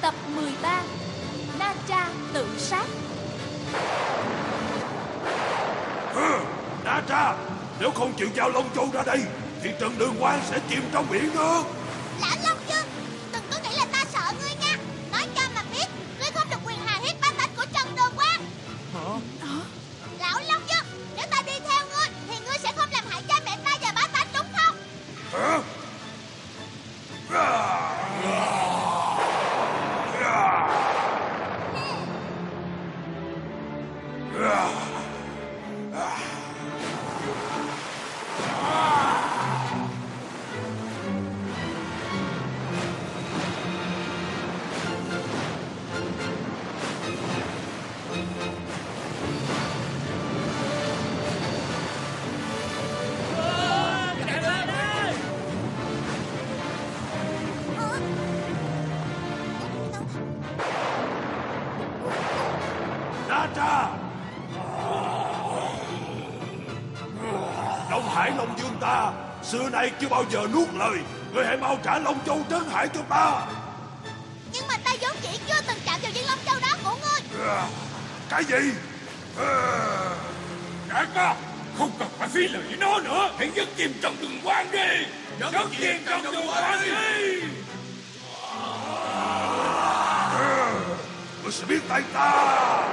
Tập 13 Na Tra tự sát. Hừ, Na Tra, nếu không chịu giao Long Châu ra đây, thì Trần Đường Quang sẽ chìm trong biển nước. Lão Long Dương Đừng có nghĩ là ta sợ ngươi nha. Nói cho mà biết Ngươi không được quyền hà hiếp bá tánh của Trần Đường Quang Lão Long Dương Nếu ta đi theo ngươi Thì ngươi sẽ không làm hại cha mẹ ta và bá tánh đúng không? Hả? Na xưa nay chưa bao giờ nuốt lời. Ngươi hãy mau trả Long Châu trấn hải cho ta. Nhưng mà ta vốn chỉ chưa từng chạm vào viên Long Châu đó của ngươi Cái gì? Đại ca, không cần phải phí lời với nó nữa. Hãy dứt chìm trong đường quan đi. Dứt chìm trong đường quan đi. Ngươi sẽ biết tay ta.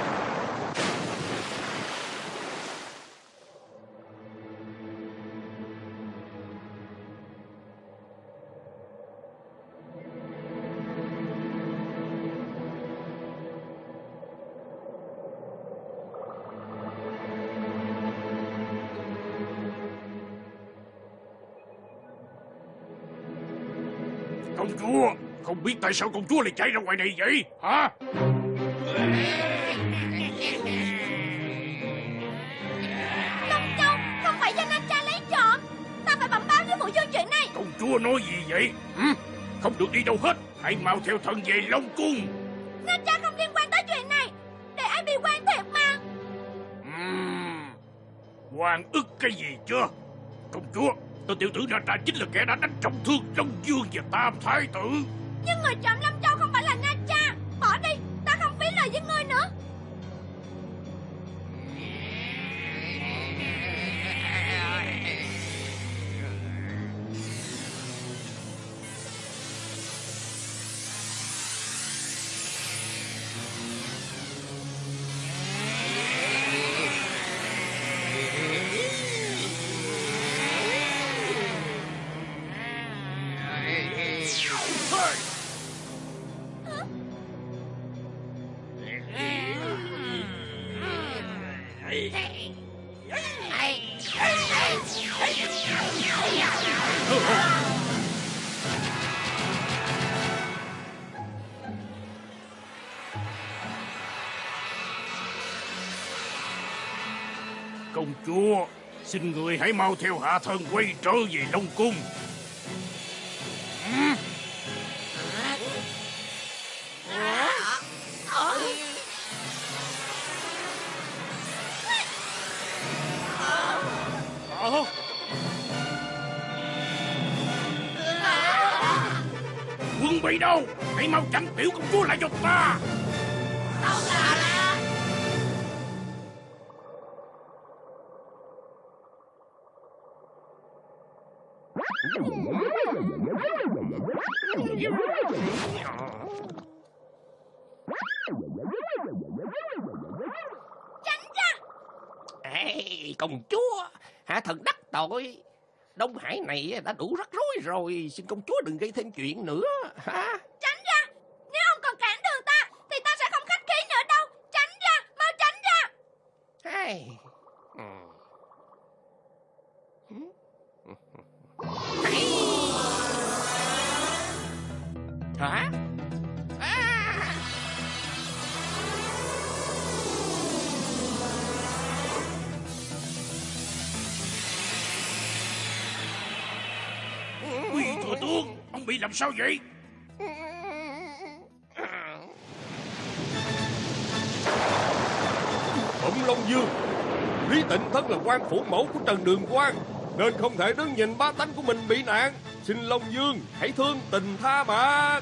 Công chúa, không biết tại sao công chúa lại chạy ra ngoài này vậy, hả? Long Châu không phải do Na Cha lấy trộm Ta phải bẩm báo với phụ dương chuyện này Công chúa nói gì vậy? Không được đi đâu hết. Hãy mau theo thần về Long Cung. Na Cha không liên quan tới chuyện này Để ai bị quan thiệt mà Ừm, Hoàng ức cái gì chưa? Công chúa, tôi tiểu tử ra ra chính là kẻ đã đánh trọng thương Long Dương và Tam Thái tử. Nhưng người trộm Long Công chúa, xin người hãy mau theo hạ thần quay trở về Long Cung. Quân bị đâu? Hãy mau chặn tiểu công chúa lại cho ta. Ê, công chúa, hạ thần đắc tội. Đông Hải này đã đủ rắc rối rồi, xin công chúa đừng gây thêm chuyện nữa. Hả? Tránh ra Nếu ông còn cản đường ta Thì ta sẽ không khách khí nữa đâu Tránh ra Mau tránh ra Hey. Ừ. làm sao vậy? Bụng Long Dương Lý Tịnh thân là quan phủ mẫu của Trần Đường Quang Nên không thể đứng nhìn ba tánh của mình bị nạn. Xin Long Dương hãy thương tình tha mà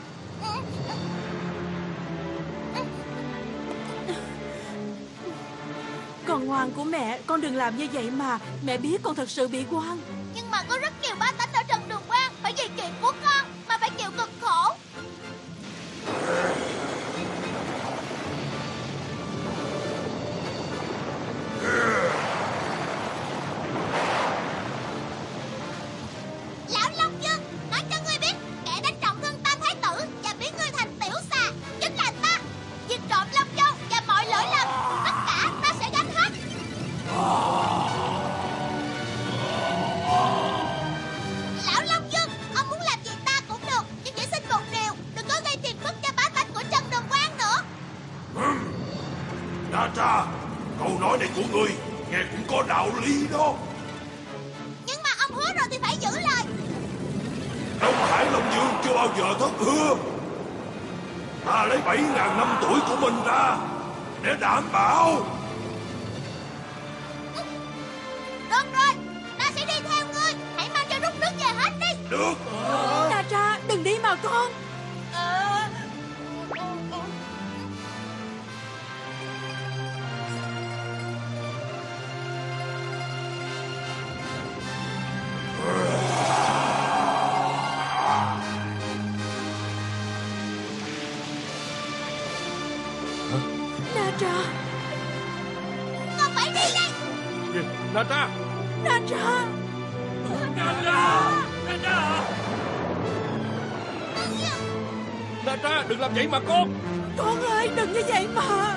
Con ngoan của mẹ Con đừng làm như vậy mà. Mẹ biết con thật sự bị quan. Nhưng mà có rất nhiều ba tánh ở Trần Đường Quang Phải vì kiện quốc được. Ra ra đừng đi mà con. Na tra ra Đừng làm vậy mà con. Con ơi đừng như vậy mà.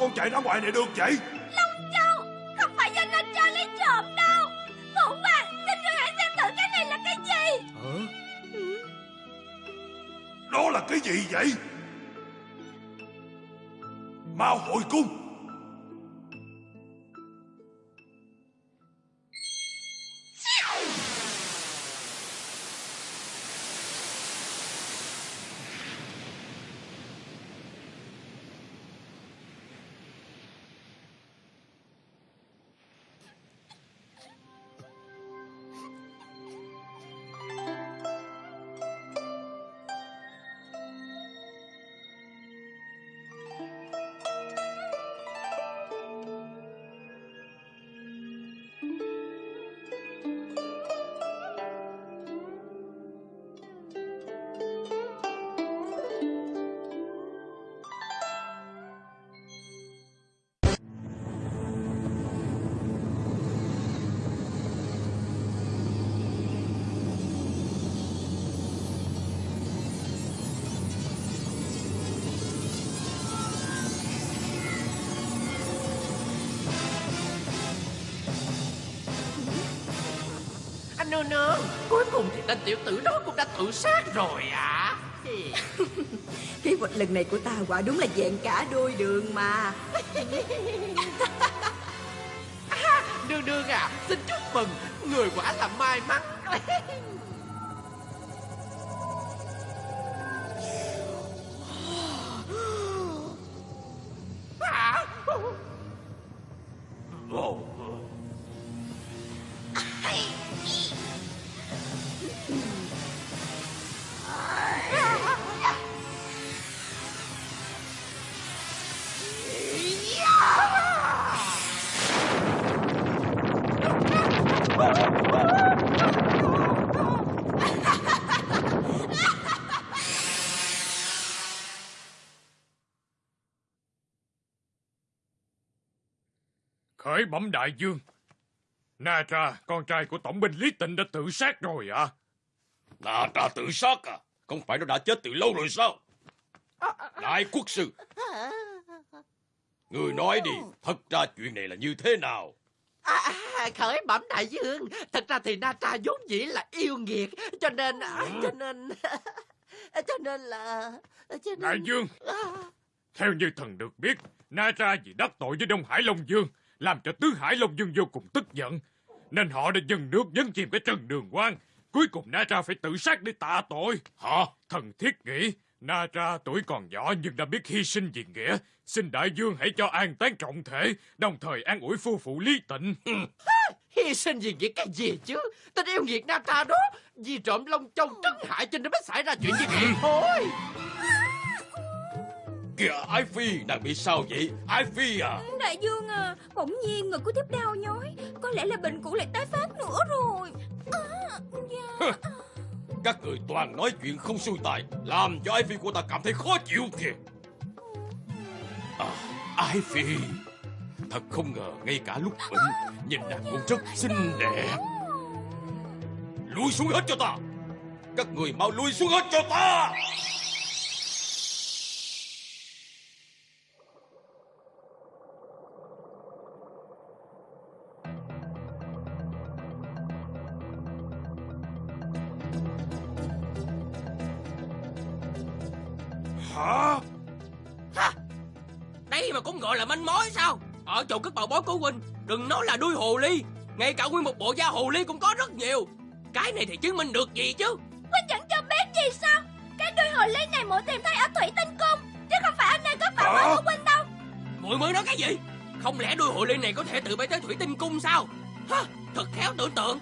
con chạy ra ngoài này được vậy? Long Châu Không phải do nó cho lấy trộm đâu. Phụ hoàng Xin người hãy xem thử cái này là cái gì. Hả. Đó là cái gì vậy? Mau hồi cung. đâu nó. Cuối cùng thì tên tiểu tử đó cũng đã tự sát rồi à Kế hoạch lần này của ta quả đúng là dạng cả đôi đường mà. À, Đường đường à Xin chúc mừng Người quả là may mắn. Khởi bẩm đại dương. Nara, con trai của tổng binh Lý Tịnh đã tự sát rồi à? Nà ra tự sát à? Không phải nó đã chết từ lâu rồi sao? Đại quốc sư, người nói đi, thật ra chuyện này là như thế nào? À, à, khởi bẩm đại dương thật ra thì na tra vốn dĩ là yêu nghiệt cho nên à, cho nên cho nên là cho nên Đại dương, à, theo như thần được biết, Nara vì đắc tội với Đông Hải Long Dương, làm cho Tứ Hải Long Dương vô cùng tức giận. Nên họ đã dâng nước nhấn chìm cái trần đường quan. Cuối cùng Nara phải tự sát để tạ tội. Hả? Thần thiết nghĩ, Nara tuổi còn nhỏ nhưng đã biết hy sinh vì nghĩa. Xin đại dương hãy cho an táng trọng thể, đồng thời an ủi phu phụ Lý Tịnh. hy sinh vì nghĩa cái gì chứ tên yêu nghiệt na tra đó vì trộm long châu trấn hại cho nên mới xảy ra chuyện như vậy thôi Kìa, Ái Phi, nàng bị sao vậy? Ái Phi à? Đại dương à Bỗng nhiên ngực của thiếp đau nhói Có lẽ là bệnh cũ lại tái phát nữa rồi à, dạ. Các người toàn nói chuyện không xuôi tài, làm cho Ái Phi của ta cảm thấy khó chịu kìa. À, Ái Phi, thật không ngờ ngay cả lúc bệnh, nhìn nàng cũng rất xinh đẹp. Lui xuống hết cho ta! Các người mau lui xuống hết cho ta! Hả? đây mà cũng gọi là manh mối sao? Ở chỗ cất bảo bối của huynh đừng nói là đuôi hồ ly. Ngay cả nguyên một bộ da hồ ly cũng có rất nhiều. Cái này thì chứng minh được gì chứ? Huynh chẳng cho biết gì sao? Cái đuôi hồ ly này muội tìm thấy ở thủy tinh cung Chứ không phải anh này có bảo Hả? bối của Huynh đâu. Muội mới nói cái gì? Không lẽ đuôi hồ ly này có thể tự bay tới thủy tinh cung sao? Hả? thật khéo tưởng tượng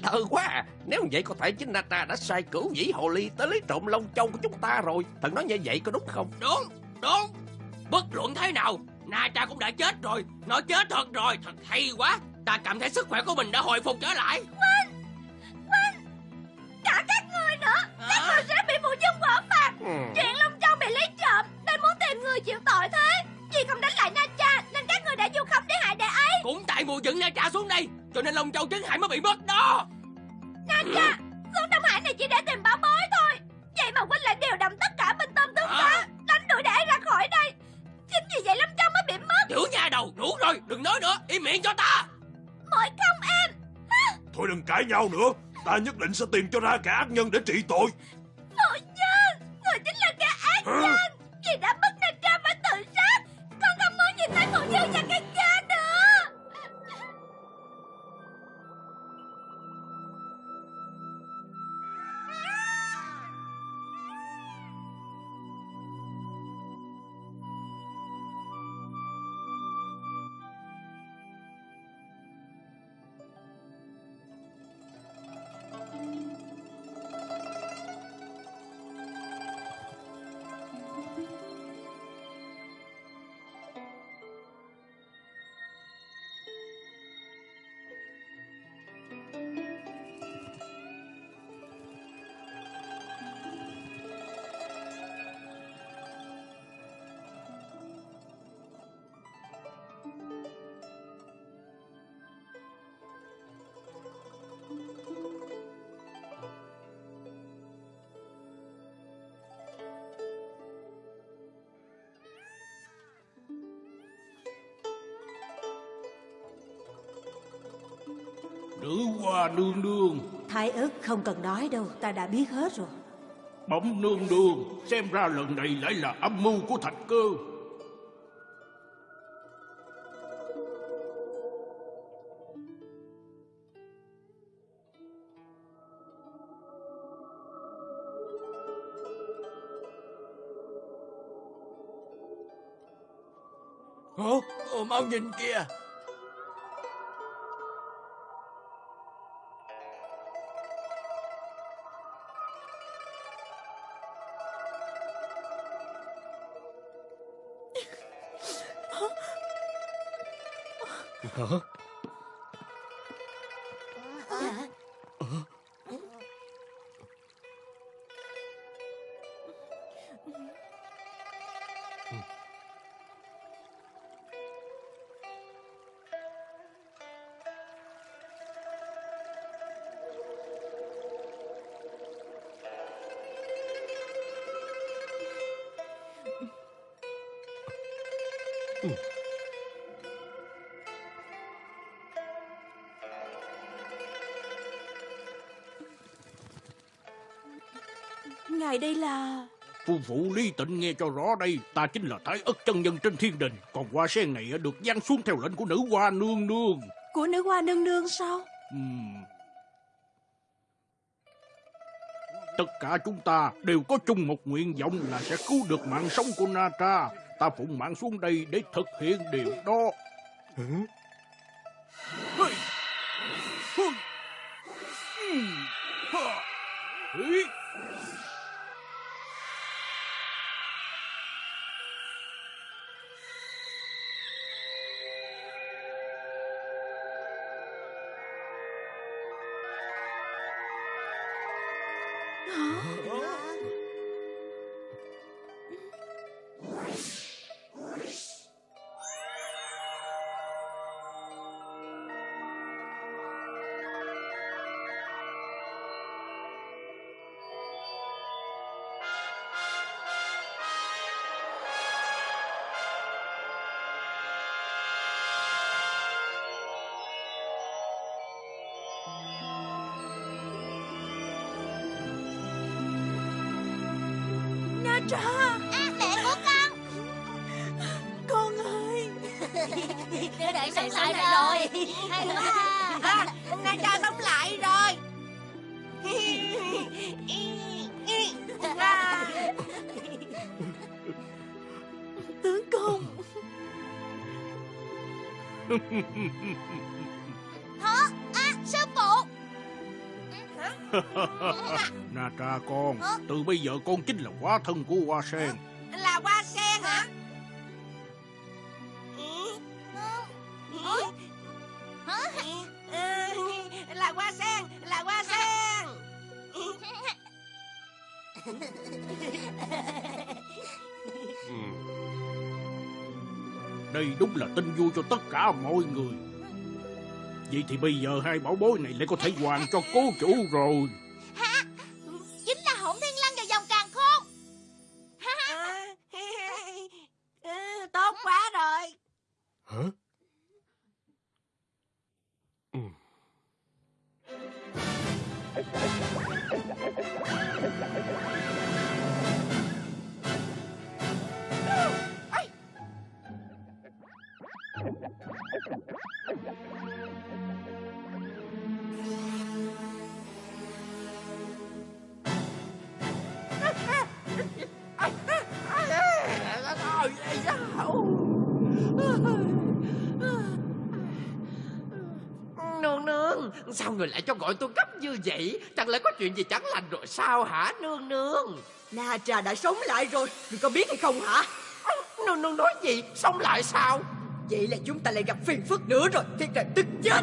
ngây thơ quá. À. nếu vậy có thể chính Natra đã sai cửu dĩ hồ ly tới lấy trộm lông châu của chúng ta rồi. Thần nói như vậy có đúng không? Đúng đúng. Bất luận thế nào Natra cũng đã chết rồi. Nó chết thật rồi thật hay quá. Ta cảm thấy sức khỏe của mình đã hồi phục trở lại. Cả các người nữa Các người sẽ bị phụ dân quả phạt Ừ. Chuyện Long Châu bị lấy trộm Nên muốn tìm người chịu tội thế. Vì không đánh lại Na Cha Nên các người đã du khống để hại đệ ấy. Cũng tại mùa dựng Natra xuống đây cho nên lông châu trấn hải mới bị mất đó. Na Cha Xuống Đông Hải này chỉ để tìm bảo bối thôi. Vậy mà huynh lại điều động tất cả binh tâm tướng À. tá Đánh đuổi đệ ấy ra khỏi đây. Chính vì vậy Long Châu mới bị mất. Tiểu nha đầu đủ rồi đừng nói nữa im miệng cho ta. Mỗi không em. Thôi đừng cãi nhau nữa. Ta nhất định sẽ tìm cho ra kẻ ác nhân để trị tội. Phụ nhân Người chính là kẻ ác nhân. Vì đã bức Na Cha phải tự sát. Con không muốn nhìn thấy phụ nhân và cái Nữ hoa nương nương, Thái ức không cần nói đâu Ta đã biết hết rồi bẩm nương nương, xem ra lần này lại là âm mưu của thạch cơ. Hả? Ờ, mau nhìn kìa Hả? Ngài đây là... Phu phụ Lý Tịnh nghe cho rõ đây, ta chính là Thái ất chân nhân trên thiên đình, còn hoa sen này được giáng xuống theo lệnh của nữ hoa nương nương. Của nữ hoa nương nương sao? Ừm. Tất cả chúng ta đều có chung một nguyện vọng là sẽ cứu được mạng sống của Na Tra. Ta phụng mạng xuống đây để thực hiện điều đó. Hả? Đứa này sống lại rồi. Hay quá. À, Na cha sống lại rồi. Tướng công. Hả? À sư phụ Na Tra con, từ bây giờ con chính là hóa thân của hoa sen. Ừ. Đây đúng là tin vui cho tất cả mọi người. Vậy thì bây giờ hai bảo bối này lại có thể hoàn cho cố chủ rồi. Người lại cho gọi tôi gấp như vậy? Chẳng lẽ có chuyện gì chẳng lành rồi sao hả nương nương? Na Trà đã sống lại rồi. Người có biết hay không hả? Nương nương nói gì? Sống lại sao? Vậy là chúng ta lại gặp phiền phức nữa rồi. Thiệt là tức chết